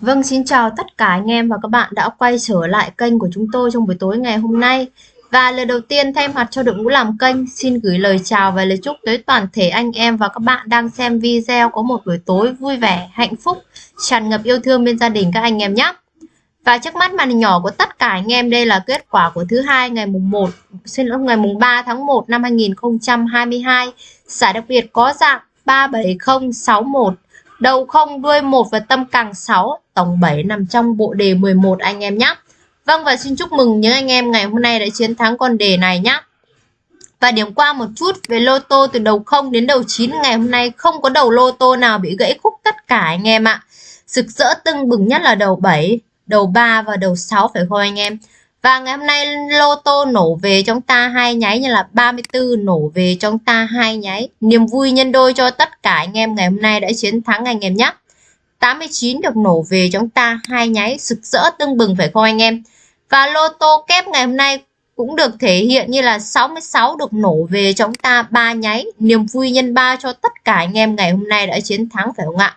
Vâng, xin chào tất cả anh em và các bạn đã quay trở lại kênh của chúng tôi trong buổi tối ngày hôm nay. Và lời đầu tiên thay mặt cho đội ngũ làm kênh, xin gửi lời chào và lời chúc tới toàn thể anh em và các bạn đang xem video có một buổi tối vui vẻ, hạnh phúc, tràn ngập yêu thương bên gia đình các anh em nhé. Và trước mắt màn hình nhỏ của tất cả anh em đây là kết quả của thứ hai ngày mùng 1, xin lỗi ngày mùng 3 tháng 1 năm 2022. Giải đặc biệt có dạng 37061 đầu không đuôi một và tâm càng 6 tổng 7 nằm trong bộ đề 11 anh em nhé Vâng và xin chúc mừng những anh em ngày hôm nay đã chiến thắng con đề này nhé và điểm qua một chút về lô tô từ đầu 0 đến đầu 9 ngày hôm nay không có đầu lô tô nào bị gãy khúc tất cả anh em ạ. Sực rỡ tưng bừng nhất là đầu 7, đầu 3 và đầu 6 phải không anh em? Và ngày hôm nay lô tô nổ về trong ta hai nháy như là 34 nổ về trong ta hai nháy. Niềm vui nhân đôi cho tất cả anh em ngày hôm nay đã chiến thắng anh em nhé. 89 được nổ về trong ta hai nháy sực rỡ tưng bừng phải không anh em? Và lô tô kép ngày hôm nay cũng được thể hiện như là 66 được nổ về trong ta ba nháy. Niềm vui nhân ba cho tất cả anh em ngày hôm nay đã chiến thắng phải không ạ?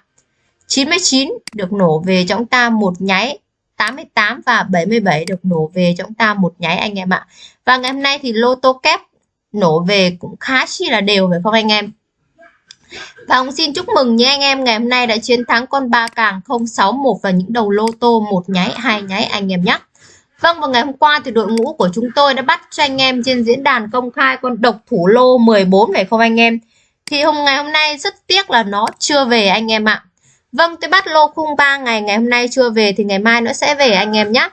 99 được nổ về trong ta một nháy 88 và 77 được nổ về cho chúng ta một nháy anh em ạ. Và ngày hôm nay thì lô tô kép nổ về cũng khá chi là đều phải không anh em? Và ông xin chúc mừng những anh em ngày hôm nay đã chiến thắng con ba càng 061 và những đầu lô tô một nháy, hai nháy anh em nhé. Vâng và ngày hôm qua thì đội ngũ của chúng tôi đã bắt cho anh em trên diễn đàn công khai con độc thủ lô 14 phải không anh em? Thì hôm ngày hôm nay rất tiếc là nó chưa về anh em ạ. Vâng, tôi bắt lô khung 3 ngày, ngày hôm nay chưa về thì ngày mai nó sẽ về anh em nhé.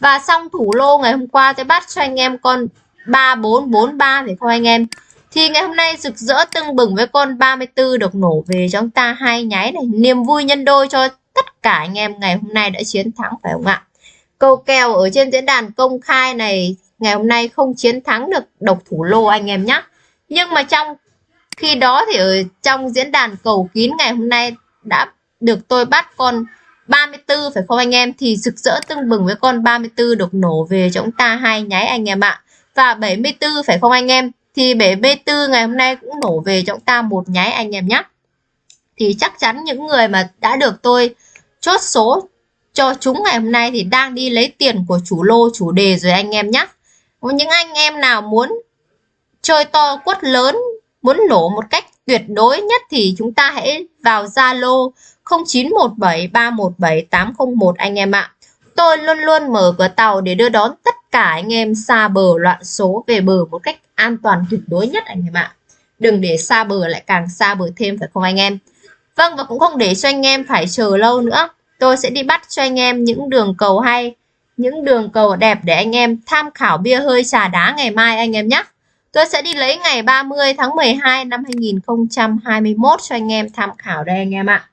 Và xong thủ lô ngày hôm qua tôi bắt cho anh em con 3443 phải không anh em? Thì ngày hôm nay rực rỡ tưng bừng với con 34 được nổ về cho chúng ta hai nháy này. Niềm vui nhân đôi cho tất cả anh em ngày hôm nay đã chiến thắng phải không ạ? Câu kèo ở trên diễn đàn công khai này ngày hôm nay không chiến thắng được độc thủ lô anh em nhé. Nhưng mà trong khi đó thì ở trong diễn đàn cầu kín ngày hôm nay đã được tôi bắt con 34 phải không anh em? Thì rực rỡ tưng bừng với con 34 được nổ về cho chúng ta hai nháy anh em ạ. Và 74 phải không anh em? Thì 74 ngày hôm nay cũng nổ về cho chúng ta một nháy anh em nhé thì chắc chắn những người mà đã được tôi chốt số cho chúng ngày hôm nay thì đang đi lấy tiền của chủ lô, chủ đề rồi anh em nhé những anh em nào muốn chơi to quất lớn, muốn nổ một cách tuyệt đối nhất thì chúng ta hãy vào Zalo 0917317801 anh em ạ. Tôi luôn luôn mở cửa tàu để đưa đón tất cả anh em xa bờ loạn số về bờ một cách an toàn tuyệt đối nhất anh em ạ. Đừng để xa bờ lại càng xa bờ thêm phải không anh em? Vâng và cũng không để cho anh em phải chờ lâu nữa. Tôi sẽ đi bắt cho anh em những đường cầu hay, những đường cầu đẹp để anh em tham khảo bia hơi trà đá ngày mai anh em nhé. Tôi sẽ đi lấy ngày 30 tháng 12 năm 2021 cho anh em tham khảo đây anh em ạ.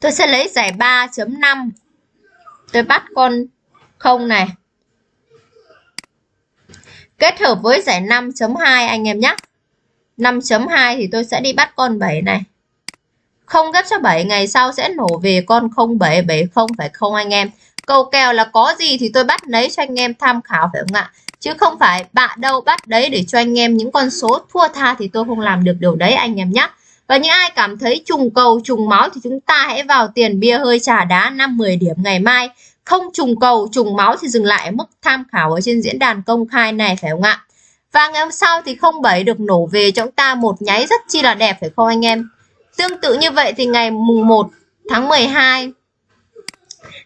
Tôi sẽ lấy giải 3.5. Tôi bắt con không này. Kết hợp với giải 5.2 anh em nhé. 5.2 thì tôi sẽ đi bắt con 7 này. Không ghép cho 7 ngày sau sẽ nổ về con 0770 phải không anh em? Câu kèo là có gì thì tôi bắt lấy cho anh em tham khảo phải không ạ? Chứ không phải bạn đâu bắt đấy để cho anh em những con số thua tha thì tôi không làm được điều đấy anh em nhé. Và những ai cảm thấy trùng cầu, trùng máu thì chúng ta hãy vào tiền bia hơi trà đá 5-10 điểm ngày mai. Không trùng cầu, trùng máu thì dừng lại mức tham khảo ở trên diễn đàn công khai này phải không ạ? Và ngày hôm sau thì 07 được nổ về cho chúng ta một nháy rất chi là đẹp phải không anh em? Tương tự như vậy thì ngày mùng 1 tháng 12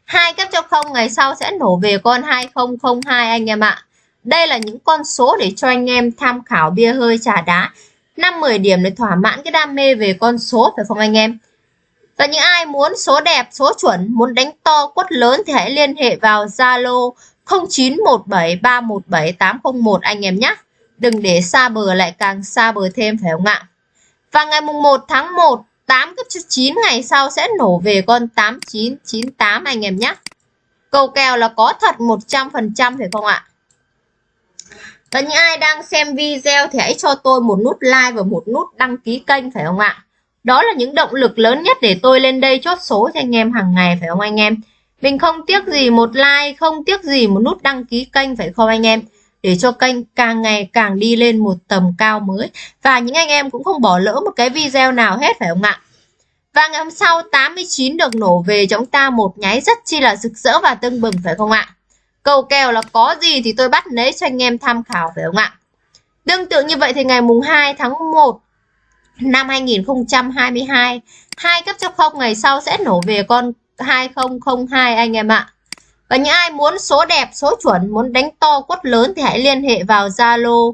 hai kép cho không ngày sau sẽ nổ về con 2002 anh em ạ. Đây là những con số để cho anh em tham khảo bia hơi trà đá. 5-10 điểm để thỏa mãn cái đam mê về con số phải không anh em? Và những ai muốn số đẹp, số chuẩn, muốn đánh to, quất lớn thì hãy liên hệ vào Zalo 0917317801 anh em nhé. Đừng để xa bờ lại càng xa bờ thêm phải không ạ? Và ngày mùng 1 tháng 1, 8 cấp 9 ngày sau sẽ nổ về con 8998 anh em nhé. Cầu kèo là có thật 100% phải không ạ? Và những ai đang xem video thì hãy cho tôi một nút like và một nút đăng ký kênh phải không ạ? Đó là những động lực lớn nhất để tôi lên đây chốt số cho anh em hàng ngày phải không anh em? Mình không tiếc gì một like, không tiếc gì một nút đăng ký kênh phải không anh em? Để cho kênh càng ngày càng đi lên một tầm cao mới. Và những anh em cũng không bỏ lỡ một cái video nào hết phải không ạ? Và ngày hôm sau 89 được nổ về cho chúng ta một nháy rất chi là rực rỡ và tưng bừng phải không ạ? Cầu kèo là có gì thì tôi bắt lấy cho anh em tham khảo phải không ạ? Tương tự như vậy thì ngày mùng 2 tháng 1 năm 2022 hai cấp cho không ngày sau sẽ nổ về con 2002 anh em ạ. Và những ai muốn số đẹp, số chuẩn, muốn đánh to quất lớn thì hãy liên hệ vào Zalo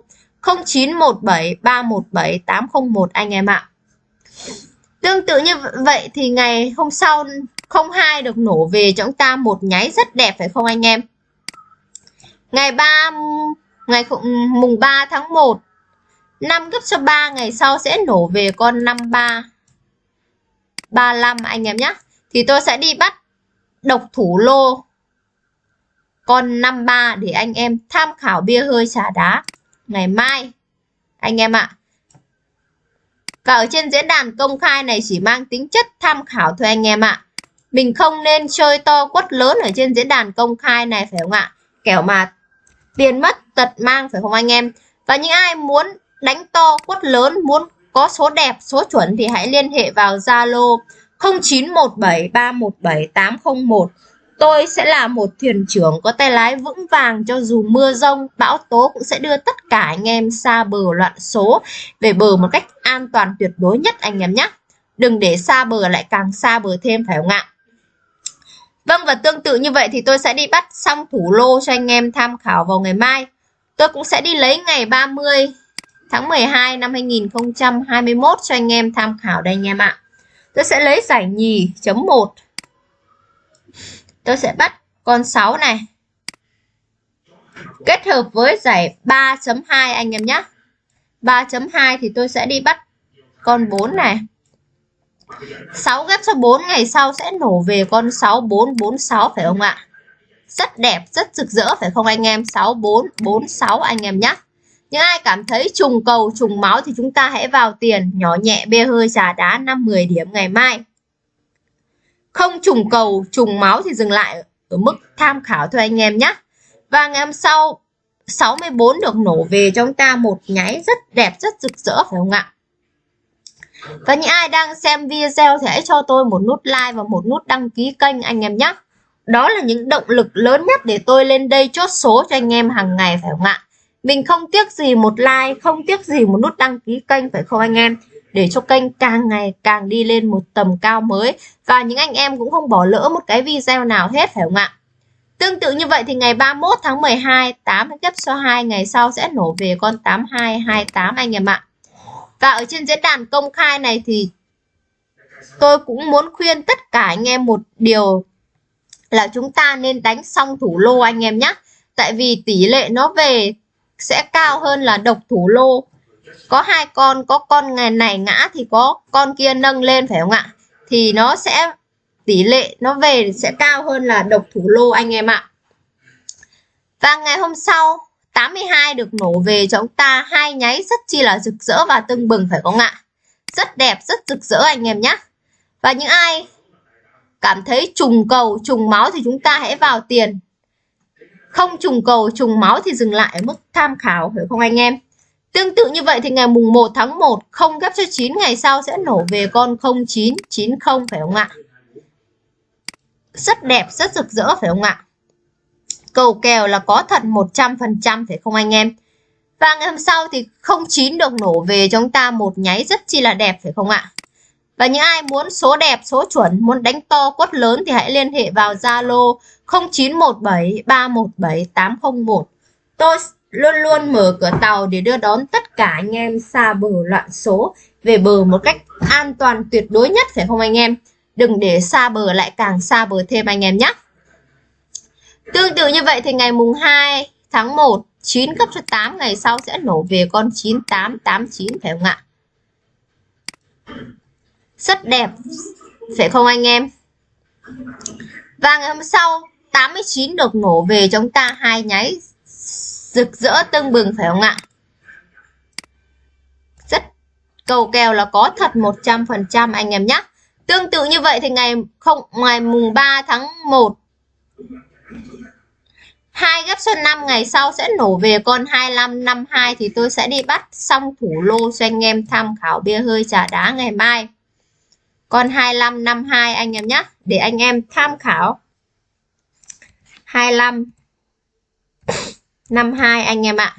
0917 317 801 anh em ạ. Tương tự như vậy thì ngày hôm sau 02 được nổ về cho chúng ta một nháy rất đẹp phải không anh em? Ngày 3 ngày mùng 3 tháng 1 5 gấp cho 3 ngày sau sẽ nổ về con 53 35 anh em nhé. Thì tôi sẽ đi bắt độc thủ lô con 53 để anh em tham khảo bia hơi trà đá ngày mai, anh em ạ. à. Và ở trên diễn đàn công khai này chỉ mang tính chất tham khảo thôi, anh em ạ. à. Mình không nên chơi to quất lớn ở trên diễn đàn công khai này, phải không ạ? Kẻo mà tiền mất tật mang phải không anh em? Và những ai muốn đánh to quất lớn, muốn có số đẹp, số chuẩn thì hãy liên hệ vào Zalo 0917317801 Tôi sẽ là một thuyền trưởng có tay lái vững vàng cho dù mưa rông, bão tố cũng sẽ đưa tất cả anh em xa bờ loạn số về bờ một cách an toàn tuyệt đối nhất anh em nhé. Đừng để xa bờ lại càng xa bờ thêm phải không ạ? Vâng và tương tự như vậy thì tôi sẽ đi bắt xong thủ lô cho anh em tham khảo vào ngày mai. Tôi cũng sẽ đi lấy ngày 30 tháng 12 năm 2021 cho anh em tham khảo đây anh em ạ. Tôi sẽ lấy giải nhì chấm 1 tôi sẽ bắt con 6 này kết hợp với giải 3.2 anh em nhé 3.2 thì tôi sẽ đi bắt con 4 này 6 ghép cho 4 ngày sau sẽ nổ về con 6446 phải không ạ? Rất đẹp, rất rực rỡ, phải không anh em? 6446 anh em nhé những ai cảm thấy trùng cầu, trùng máu thì chúng ta hãy vào tiền, nhỏ nhẹ, bê hơi, trà đá 5-10 điểm ngày mai. Không trùng cầu, trùng máu thì dừng lại ở mức tham khảo thôi anh em nhé và ngày hôm sau 64 được nổ về cho chúng ta một nháy rất đẹp, rất rực rỡ, phải không ạ? Và những ai đang xem video thì hãy cho tôi một nút like và một nút đăng ký kênh anh em nhé. Đó là những động lực lớn nhất để tôi lên đây chốt số cho anh em hàng ngày, phải không ạ? Mình không tiếc gì một like, không tiếc gì một nút đăng ký kênh, phải không anh em? Để cho kênh càng ngày càng đi lên một tầm cao mới. Và những anh em cũng không bỏ lỡ một cái video nào hết, phải không ạ? Tương tự như vậy thì ngày 31 tháng 12 8 gấp số 2 ngày sau sẽ nổ về con 8228 anh em ạ và ở trên diễn đàn công khai này thì tôi cũng muốn khuyên tất cả anh em một điều là chúng ta nên đánh xong thủ lô anh em nhé. Tại vì tỷ lệ nó về sẽ cao hơn là độc thủ lô. Có hai con, có con ngày này ngã thì có con kia nâng lên, phải không ạ? Thì nó sẽ, tỷ lệ nó về sẽ cao hơn là độc thủ lô anh em ạ. Và ngày hôm sau 82 được nổ về cho chúng ta. Hai nháy rất chi là rực rỡ và tưng bừng phải không ạ? Rất đẹp rất rực rỡ anh em nhé và những ai cảm thấy trùng cầu trùng máu thì chúng ta hãy vào tiền. Không trùng cầu trùng máu thì dừng lại ở mức tham khảo phải không anh em? Tương tự như vậy thì ngày mùng 1 tháng 1 không ghép cho 9 ngày sau sẽ nổ về con 0990 phải không ạ? Rất đẹp, rất rực rỡ phải không ạ? Cầu kèo là có thật 100% phải không anh em? Và ngày hôm sau thì 09 được nổ về cho chúng ta một nháy rất chi là đẹp phải không ạ? Và những ai muốn số đẹp, số chuẩn, muốn đánh to quất lớn thì hãy liên hệ vào Zalo 0917 317 801. Tôi luôn luôn mở cửa tàu để đưa đón tất cả anh em xa bờ loạn số về bờ một cách an toàn tuyệt đối nhất phải không anh em? Đừng để xa bờ lại càng xa bờ thêm anh em nhé. Tương tự như vậy thì ngày mùng 2 tháng 1 9 cấp cho 8 ngày sau sẽ nổ về con 9889 phải không ạ? Rất đẹp, phải không anh em? Và ngày hôm sau 89 được nổ về chúng ta hai nháy rực rỡ tưng bừng, phải không ạ? Rất cầu kèo là có thật 100% anh em nhé. Tương tự như vậy thì ngày không, ngày mùng 3 tháng 1 hai gấp số 5 ngày sau sẽ nổ về con 2552 thì tôi sẽ đi bắt xong thủ lô cho anh em tham khảo bia hơi trà đá ngày mai. con 25 52 anh em nhé để anh em tham khảo. 25 52 anh em ạ,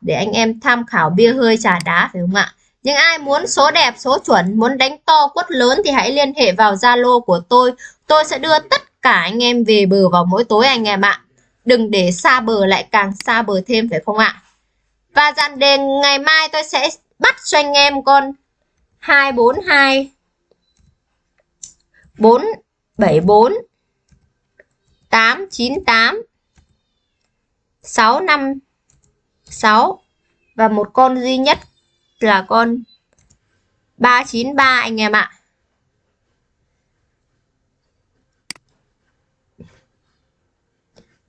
để anh em tham khảo bia hơi trà đá phải không ạ? Những ai muốn số đẹp, số chuẩn, muốn đánh to quất lớn thì hãy liên hệ vào Zalo của tôi. Tôi sẽ đưa tất cả anh em về bờ vào mỗi tối anh em ạ. Đừng để xa bờ lại càng xa bờ thêm, phải không ạ? Và dàn đề ngày mai tôi sẽ bắt cho anh em con. 242 474 898 656 và một con duy nhất là con 393 anh em ạ.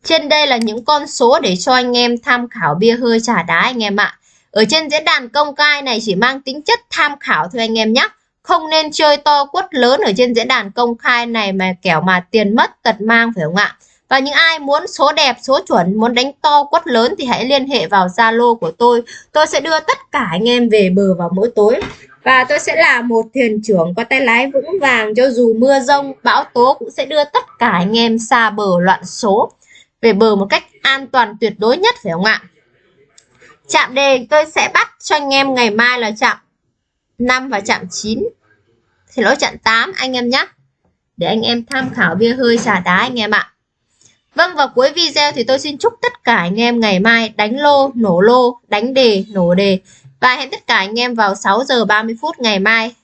Trên đây là những con số để cho anh em tham khảo bia hơi trà đá anh em ạ. Ở trên diễn đàn công khai này chỉ mang tính chất tham khảo thôi anh em nhé. Không nên chơi to quất lớn ở trên diễn đàn công khai này mà kẻo mà tiền mất tật mang phải không ạ? Và những ai muốn số đẹp, số chuẩn, muốn đánh to quất lớn thì hãy liên hệ vào Zalo của tôi. Tôi sẽ đưa tất cả anh em về bờ vào mỗi tối. Và tôi sẽ là một thuyền trưởng có tay lái vững vàng cho dù mưa rông, bão tố cũng sẽ đưa tất cả anh em xa bờ loạn số về bờ một cách an toàn tuyệt đối nhất phải không ạ? Chạm đề tôi sẽ bắt cho anh em ngày mai là chạm 5 và chạm 9. Thì lỗi chạm 8 anh em nhé. Để anh em tham khảo bia hơi xả đá anh em ạ. Vâng và cuối video thì tôi xin chúc tất cả anh em ngày mai đánh lô, nổ lô, đánh đề, nổ đề. Và hẹn tất cả anh em vào 6 giờ 30 phút ngày mai